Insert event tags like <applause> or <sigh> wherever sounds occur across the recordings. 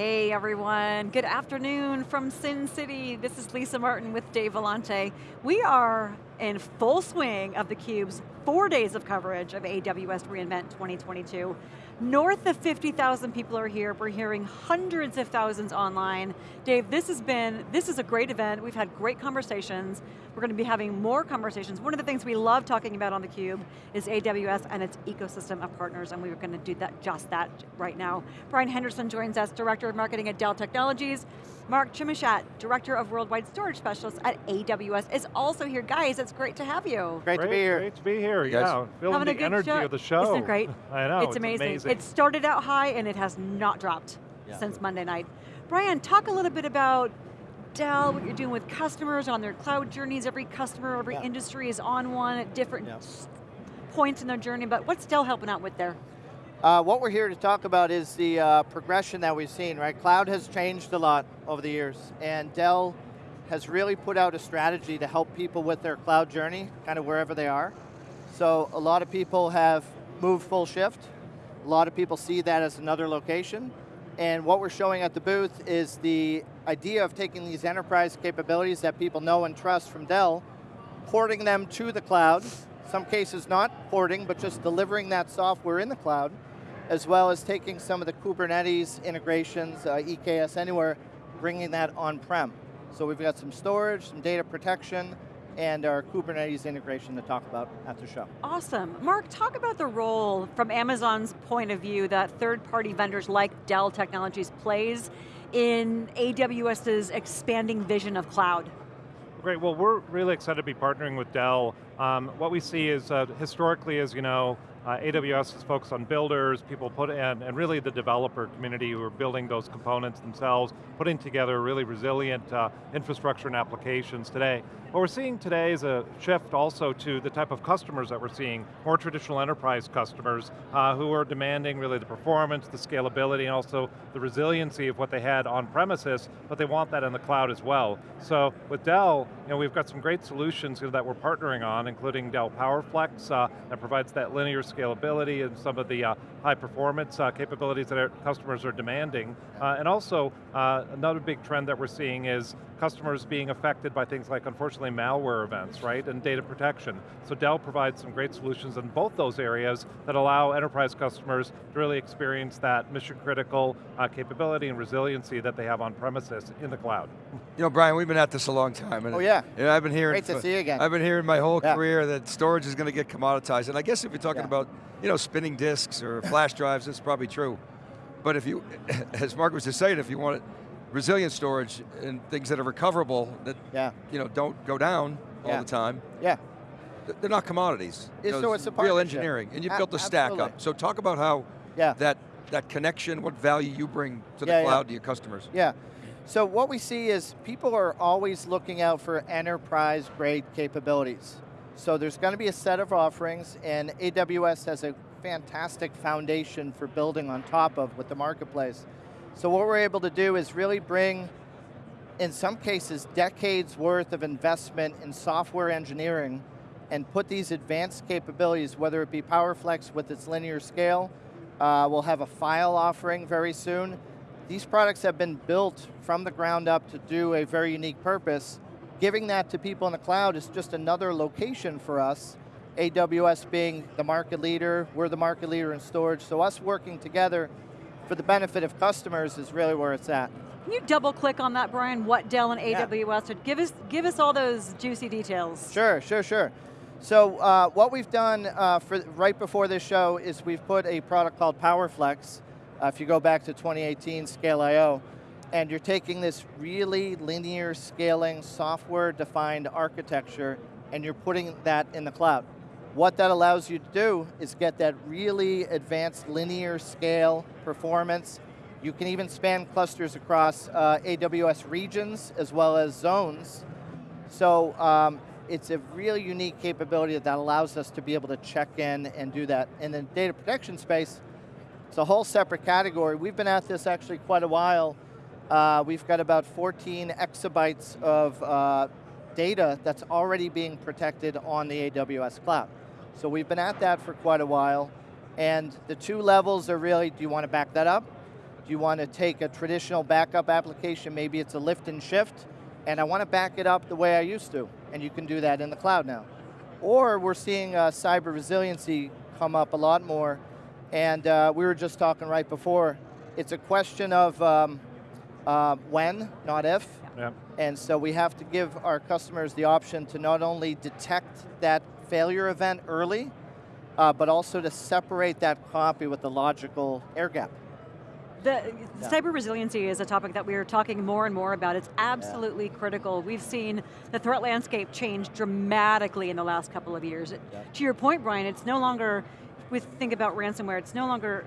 Hey everyone, good afternoon from Sin City. This is Lisa Martin with Dave Vellante. We are in full swing of theCUBE's four days of coverage of AWS reInvent 2022. North of 50,000 people are here. We're hearing hundreds of thousands online. Dave, this has been, this is a great event. We've had great conversations. We're going to be having more conversations. One of the things we love talking about on theCUBE is AWS and its ecosystem of partners, and we are going to do that, just that right now. Brian Henderson joins us, Director of Marketing at Dell Technologies. Mark Chimichat, Director of Worldwide Storage Specialists at AWS, is also here. Guys, it's great to have you. Great, great to be here. Great to be here, yeah. Feeling the energy show. of the show. Isn't it great? <laughs> I know, it's, it's amazing. amazing. It started out high and it has not dropped yeah. since Monday night. Brian, talk a little bit about Dell, what you're doing with customers on their cloud journeys. Every customer, every yeah. industry is on one at different yeah. points in their journey, but what's Dell helping out with there? Uh, what we're here to talk about is the uh, progression that we've seen, right? Cloud has changed a lot over the years, and Dell has really put out a strategy to help people with their cloud journey, kind of wherever they are. So a lot of people have moved full shift. A lot of people see that as another location. And what we're showing at the booth is the idea of taking these enterprise capabilities that people know and trust from Dell, porting them to the cloud, some cases not porting, but just delivering that software in the cloud, as well as taking some of the Kubernetes integrations, uh, EKS Anywhere, bringing that on-prem. So we've got some storage, some data protection, and our Kubernetes integration to talk about at the show. Awesome. Mark, talk about the role from Amazon's point of view that third-party vendors like Dell Technologies plays in AWS's expanding vision of cloud. Great, well we're really excited to be partnering with Dell. Um, what we see is, uh, historically, as you know, uh, AWS is focused on builders, people put in, and really the developer community who are building those components themselves, putting together really resilient uh, infrastructure and applications today. What we're seeing today is a shift also to the type of customers that we're seeing, more traditional enterprise customers uh, who are demanding really the performance, the scalability, and also the resiliency of what they had on premises, but they want that in the cloud as well. So with Dell, you know, we've got some great solutions that we're partnering on, including Dell PowerFlex, uh, that provides that linear scalability and some of the uh, high performance uh, capabilities that our customers are demanding. Uh, and also, uh, another big trend that we're seeing is customers being affected by things like, unfortunately, malware events, right, and data protection. So Dell provides some great solutions in both those areas that allow enterprise customers to really experience that mission critical uh, capability and resiliency that they have on premises in the cloud. You know, Brian, we've been at this a long time. And oh yeah. You know, I've been hearing- Great to see you again. I've been hearing my whole yeah. career that storage is going to get commoditized. And I guess if you're talking yeah. about, you know, spinning disks or flash drives, it's probably true. But if you, <laughs> as Mark was just saying, if you want resilient storage and things that are recoverable, that yeah. you know, don't go down all yeah. the time. Yeah. They're not commodities. It's, you know, so it's a real engineering, and you built a stack up. So talk about how yeah. that, that connection, what value you bring to the yeah, cloud yeah. to your customers. Yeah, so what we see is people are always looking out for enterprise grade capabilities. So there's going to be a set of offerings and AWS has a fantastic foundation for building on top of with the marketplace. So what we're able to do is really bring, in some cases, decades worth of investment in software engineering and put these advanced capabilities, whether it be PowerFlex with its linear scale, uh, we'll have a file offering very soon. These products have been built from the ground up to do a very unique purpose. Giving that to people in the cloud is just another location for us. AWS being the market leader, we're the market leader in storage, so us working together for the benefit of customers is really where it's at. Can you double click on that, Brian, what Dell and AWS are? Give us, give us all those juicy details. Sure, sure, sure. So uh, what we've done uh, for right before this show is we've put a product called PowerFlex, uh, if you go back to 2018 ScaleIO, and you're taking this really linear scaling software-defined architecture and you're putting that in the cloud. What that allows you to do is get that really advanced linear scale performance. You can even span clusters across uh, AWS regions as well as zones. So um, it's a really unique capability that allows us to be able to check in and do that. In the data protection space, it's a whole separate category. We've been at this actually quite a while. Uh, we've got about 14 exabytes of uh, data that's already being protected on the AWS cloud. So we've been at that for quite a while, and the two levels are really, do you want to back that up? Do you want to take a traditional backup application, maybe it's a lift and shift, and I want to back it up the way I used to, and you can do that in the cloud now. Or we're seeing uh, cyber resiliency come up a lot more, and uh, we were just talking right before, it's a question of um, uh, when, not if. Yep. And so we have to give our customers the option to not only detect that failure event early, uh, but also to separate that copy with the logical air gap. The yeah. cyber resiliency is a topic that we are talking more and more about. It's absolutely yeah. critical. We've seen the threat landscape change dramatically in the last couple of years. Yeah. To your point, Brian, it's no longer, we think about ransomware, it's no longer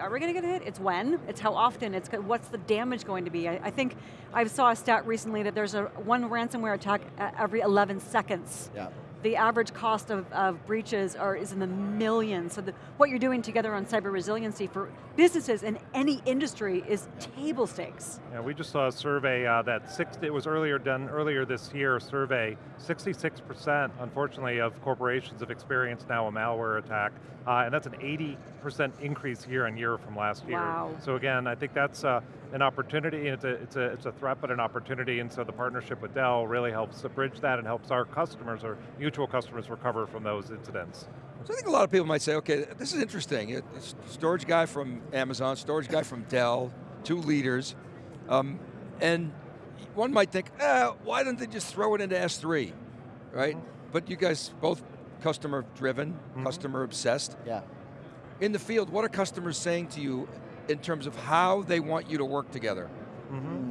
are we going to get hit? It's when, it's how often, it's what's the damage going to be. I, I, think I saw a stat recently that there's a one ransomware attack every 11 seconds. Yeah the average cost of, of breaches are, is in the millions. So the, what you're doing together on cyber resiliency for businesses in any industry is table stakes. Yeah, we just saw a survey uh, that six, it was earlier done earlier this year, survey, 66% unfortunately of corporations have experienced now a malware attack, uh, and that's an 80% increase year on year from last year. Wow. So again, I think that's uh, an opportunity, it's a, it's, a, it's a threat but an opportunity, and so the partnership with Dell really helps bridge that and helps our customers, or mutual customers recover from those incidents. So I think a lot of people might say, okay, this is interesting. storage guy from Amazon, storage guy from Dell, two leaders, um, and one might think, eh, why don't they just throw it into S3, right? But you guys both customer driven, mm -hmm. customer obsessed. Yeah. In the field, what are customers saying to you in terms of how they want you to work together? Mm -hmm.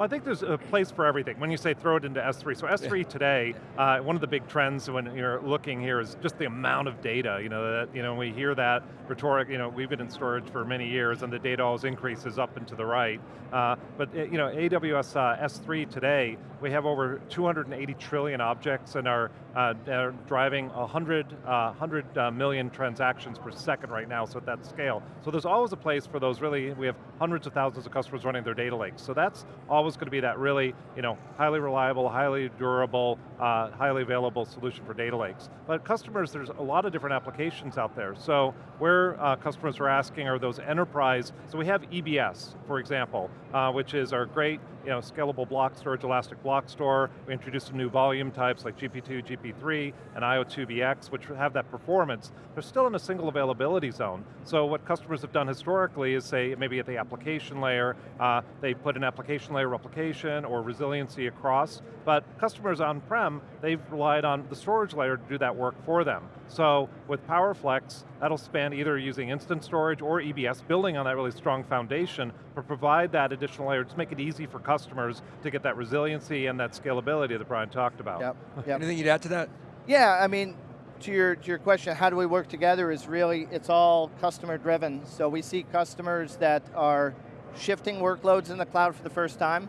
Well, I think there's a place for everything. When you say throw it into S3, so S3 today, uh, one of the big trends when you're looking here is just the amount of data. You know, that, you know, we hear that rhetoric, you know, we've been in storage for many years and the data always increases up and to the right. Uh, but, you know, AWS uh, S3 today, we have over 280 trillion objects and are, uh, are driving 100, 100 uh, uh, million transactions per second right now, so at that scale. So there's always a place for those really, we have hundreds of thousands of customers running their data lakes. So that's always going to be that really, you know, highly reliable, highly durable, uh, highly available solution for data lakes. But customers, there's a lot of different applications out there. So where uh, customers are asking are those enterprise, so we have EBS, for example, uh, which is our great you know, scalable block storage, elastic block store. We introduced some new volume types like GP2, GP3, and IO2BX, which have that performance. They're still in a single availability zone. So what customers have done historically is say, maybe at the application layer, uh, they put an application layer replication or resiliency across, but customers on-prem, they've relied on the storage layer to do that work for them. So with PowerFlex, that'll span either using instant storage or EBS, building on that really strong foundation, but provide that additional layer, to make it easy for customers to get that resiliency and that scalability that Brian talked about. Yep. <laughs> yep. Anything you'd add to that? Yeah, I mean, to your, to your question, how do we work together is really, it's all customer driven. So we see customers that are shifting workloads in the cloud for the first time,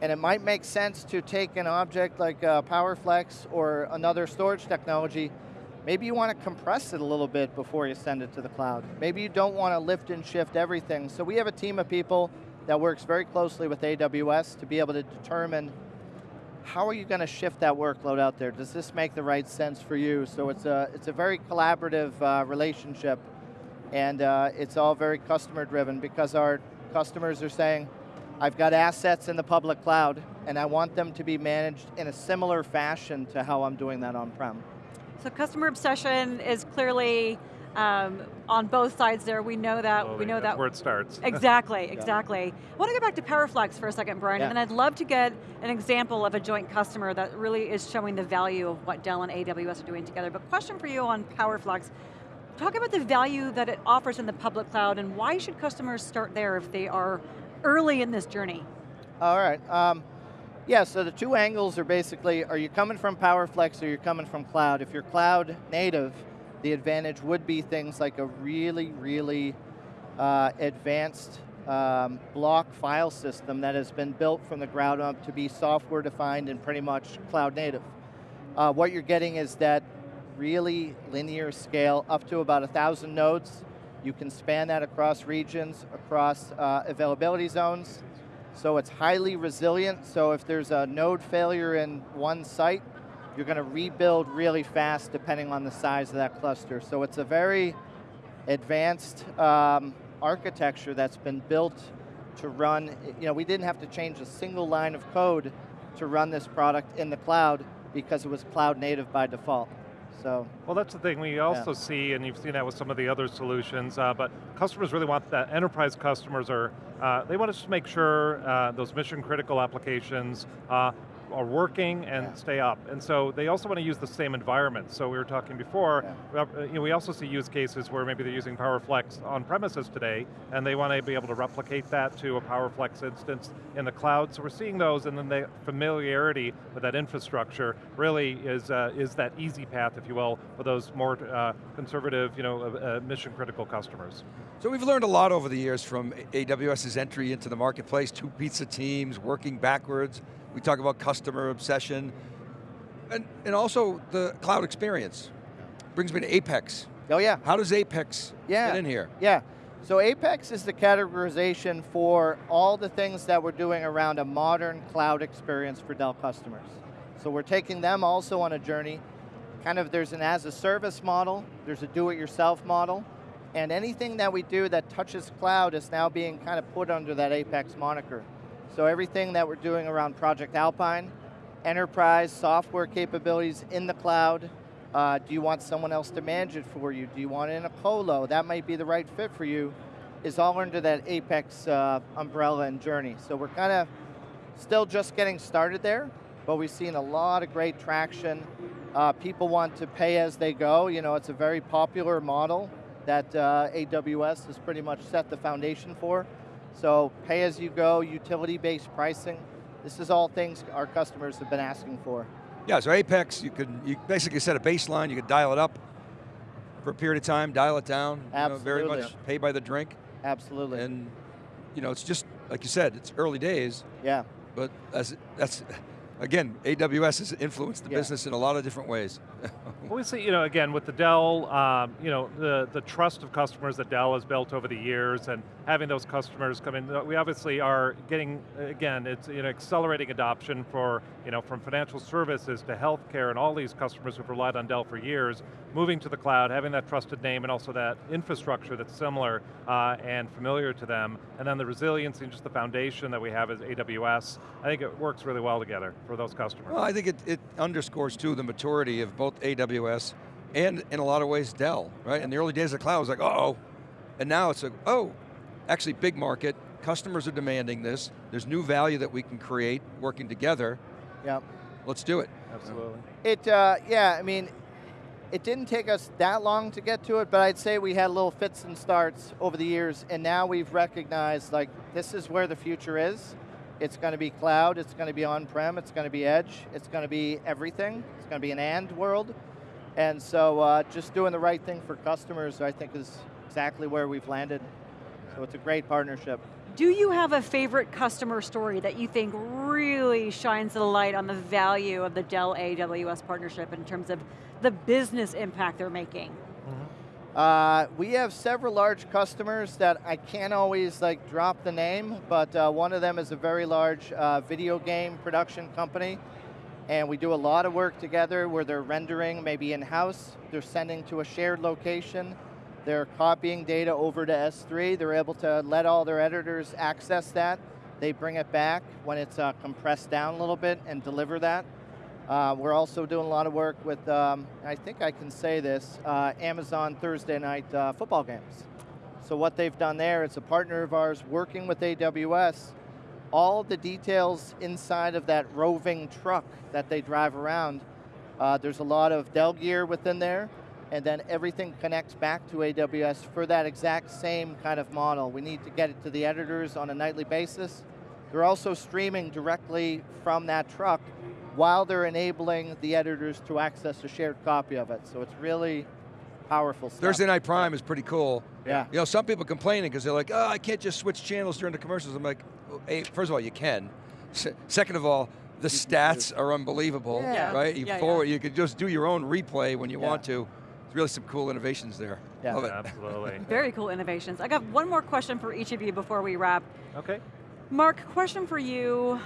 and it might make sense to take an object like uh, PowerFlex or another storage technology Maybe you want to compress it a little bit before you send it to the cloud. Maybe you don't want to lift and shift everything. So we have a team of people that works very closely with AWS to be able to determine how are you going to shift that workload out there? Does this make the right sense for you? So it's a, it's a very collaborative uh, relationship and uh, it's all very customer driven because our customers are saying, I've got assets in the public cloud and I want them to be managed in a similar fashion to how I'm doing that on-prem. So customer obsession is clearly um, on both sides there. We know that. Slowly, we know that. that. where it starts. Exactly, <laughs> exactly. Yeah. I want to go back to PowerFlex for a second, Brian, yeah. and then I'd love to get an example of a joint customer that really is showing the value of what Dell and AWS are doing together. But question for you on PowerFlex. Talk about the value that it offers in the public cloud and why should customers start there if they are early in this journey? All right. Um, yeah, so the two angles are basically, are you coming from PowerFlex or you're coming from cloud? If you're cloud native, the advantage would be things like a really, really uh, advanced um, block file system that has been built from the ground up to be software defined and pretty much cloud native. Uh, what you're getting is that really linear scale up to about a thousand nodes. You can span that across regions, across uh, availability zones, so it's highly resilient, so if there's a node failure in one site, you're going to rebuild really fast depending on the size of that cluster. So it's a very advanced um, architecture that's been built to run, you know, we didn't have to change a single line of code to run this product in the cloud because it was cloud native by default. So. Well, that's the thing. We also yeah. see, and you've seen that with some of the other solutions, uh, but customers really want that. Enterprise customers are, uh, they want us to make sure uh, those mission critical applications uh, are working and yeah. stay up. And so they also want to use the same environment. So we were talking before, yeah. Uh, you know, we also see use cases where maybe they're using PowerFlex on premises today, and they want to be able to replicate that to a PowerFlex instance in the cloud. So we're seeing those, and then the familiarity with that infrastructure really is, uh, is that easy path, if you will, for those more uh, conservative, you know, uh, uh mission critical customers. So we've learned a lot over the years from AWS's entry into the marketplace, two pizza teams, working backwards, we talk about customer obsession, and, and also the cloud experience. Brings me to Apex. Oh yeah. How does Apex yeah. get in here? Yeah, so Apex is the categorization for all the things that we're doing around a modern cloud experience for Dell customers. So we're taking them also on a journey. Kind of there's an as a service model, there's a do-it-yourself model, and anything that we do that touches cloud is now being kind of put under that Apex moniker. So everything that we're doing around Project Alpine, enterprise software capabilities in the cloud, uh, do you want someone else to manage it for you? Do you want it in a colo? That might be the right fit for you, is all under that Apex uh, umbrella and journey. So we're kind of still just getting started there, but we've seen a lot of great traction. Uh, people want to pay as they go. You know, it's a very popular model that uh, AWS has pretty much set the foundation for. So pay as you go, utility-based pricing. This is all things our customers have been asking for. Yeah, so Apex, you could you basically set a baseline, you could dial it up for a period of time, dial it down. Absolutely. You know, very much pay by the drink. Absolutely. And you know, it's just, like you said, it's early days. Yeah. But that's, that's again, AWS has influenced the yeah. business in a lot of different ways. <laughs> well, we see, you know, again, with the Dell, um, you know, the, the trust of customers that Dell has built over the years and having those customers come in, we obviously are getting, again, it's you know, accelerating adoption for, you know, from financial services to healthcare and all these customers who've relied on Dell for years, moving to the cloud, having that trusted name and also that infrastructure that's similar uh, and familiar to them, and then the resiliency and just the foundation that we have as AWS, I think it works really well together for those customers. Well, I think it, it underscores too the maturity of both AWS and in a lot of ways Dell, right? In the early days of the cloud, it was like, uh oh, and now it's like, oh, actually big market, customers are demanding this, there's new value that we can create working together. Yep. Let's do it. Absolutely. It, uh, yeah, I mean, it didn't take us that long to get to it, but I'd say we had little fits and starts over the years, and now we've recognized like this is where the future is. It's going to be cloud, it's going to be on-prem, it's going to be edge, it's going to be everything. It's going to be an and world. And so uh, just doing the right thing for customers, I think is exactly where we've landed. So it's a great partnership. Do you have a favorite customer story that you think really shines a light on the value of the Dell AWS partnership in terms of the business impact they're making? Uh, we have several large customers that I can't always like drop the name, but uh, one of them is a very large uh, video game production company, and we do a lot of work together where they're rendering maybe in-house, they're sending to a shared location, they're copying data over to S3, they're able to let all their editors access that, they bring it back when it's uh, compressed down a little bit and deliver that. Uh, we're also doing a lot of work with, um, I think I can say this, uh, Amazon Thursday night uh, football games. So what they've done there, it's a partner of ours working with AWS, all the details inside of that roving truck that they drive around, uh, there's a lot of Dell gear within there, and then everything connects back to AWS for that exact same kind of model. We need to get it to the editors on a nightly basis. They're also streaming directly from that truck while they're enabling the editors to access a shared copy of it. So it's really powerful stuff. Thursday Night Prime is pretty cool. Yeah. You know, some people complaining because they're like, oh, I can't just switch channels during the commercials. I'm like, hey, first of all, you can. second of all, the stats are unbelievable, yeah. right? You yeah, forward, yeah. you could just do your own replay when you want to. It's really some cool innovations there. Yeah. Love it. Absolutely. <laughs> Very cool innovations. I got one more question for each of you before we wrap. Okay. Mark, question for you.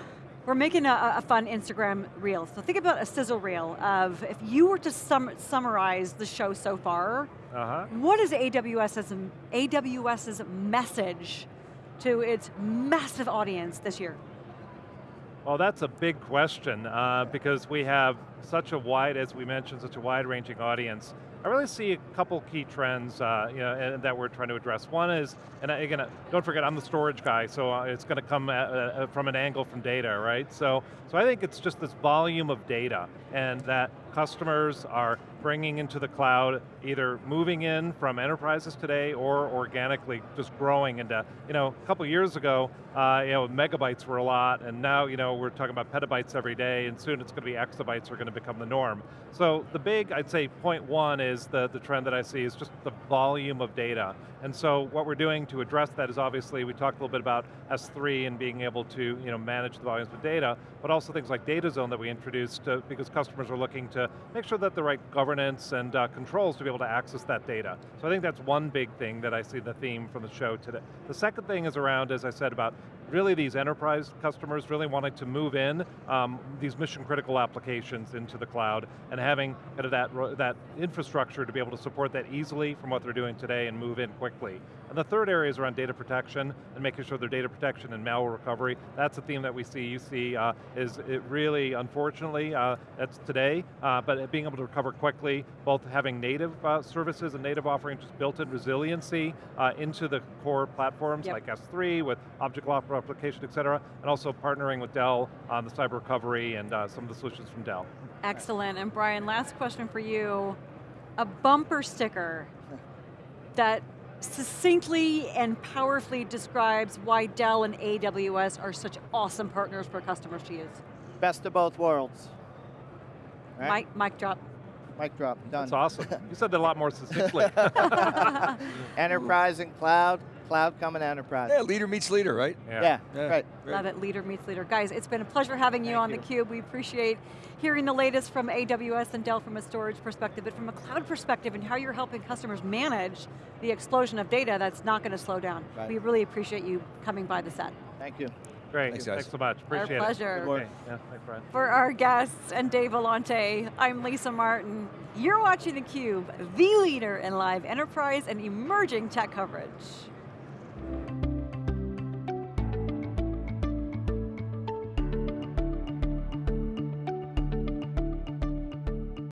We're making a, a, fun Instagram reel. So think about a sizzle reel of if you were to sum, summarize the show so far, uh -huh. what is AWS's, AWS's message to its massive audience this year? Well, that's a big question uh, because we have such a wide, as we mentioned, such a wide-ranging audience. I really see a couple key trends uh, you know, that we're trying to address. One is, and again, don't forget I'm the storage guy, so uh, it's going to come at, uh, from an angle from data, right? So, so I think it's just this volume of data and that customers are bringing into the cloud, either moving in from enterprises today or organically just growing into, you know, a couple years ago, uh, you know, megabytes were a lot, and now, you know, we're talking about petabytes every day, and soon it's going to be exabytes are going to become the norm. So the big, I'd say, point one is the, the trend that I see is just the volume of data. And so what we're doing to address that is obviously, we talked a little bit about S3 and being able to, you know, manage the volumes of data, but also things like DataZone that we introduced to, because customers are looking to make sure that the right governance and uh, controls to be able to access that data. So I think that's one big thing that I see the theme from the show today. The second thing is around, as I said, about really these enterprise customers really wanting to move in um, these mission critical applications into the cloud and having kind of that, that infrastructure to be able to support that easily from what they're doing today and move in quickly. And the third area is around data protection and making sure their data protection and malware recovery. That's a theme that we see, you see, uh, is it really, unfortunately, uh, that's today, uh, but being able to recover quickly, both having native uh, services and native offerings, just built-in resiliency uh, into the core platforms yep. like S3 with object lock replication, et cetera, and also partnering with Dell on the cyber recovery and uh, some of the solutions from Dell. Excellent, and Brian, last question for you. A bumper sticker that succinctly and powerfully describes why Dell and AWS are such awesome partners for customers to use. Best of both worlds. Right? Mic, mic drop. Mic drop, done. That's awesome. you said that a lot more succinctly. <laughs> <laughs> enterprise and cloud, cloud coming enterprise. Yeah, leader meets leader, right? Yeah, yeah, yeah. right. Love it, leader meets leader. Guys, it's been a pleasure having you Thank on you. theCUBE. We appreciate hearing the latest from AWS and Dell from a storage perspective, but from a cloud perspective and how you're helping customers manage the explosion of data that's not going to slow down. Right. We really appreciate you coming by the set. Thank you. Great, thanks, thanks so much, appreciate our pleasure. it. Okay. Yeah, thanks, Brian. For our guests and Dave Vellante, I'm Lisa Martin. You're watching theCUBE, the leader in live enterprise and emerging tech coverage.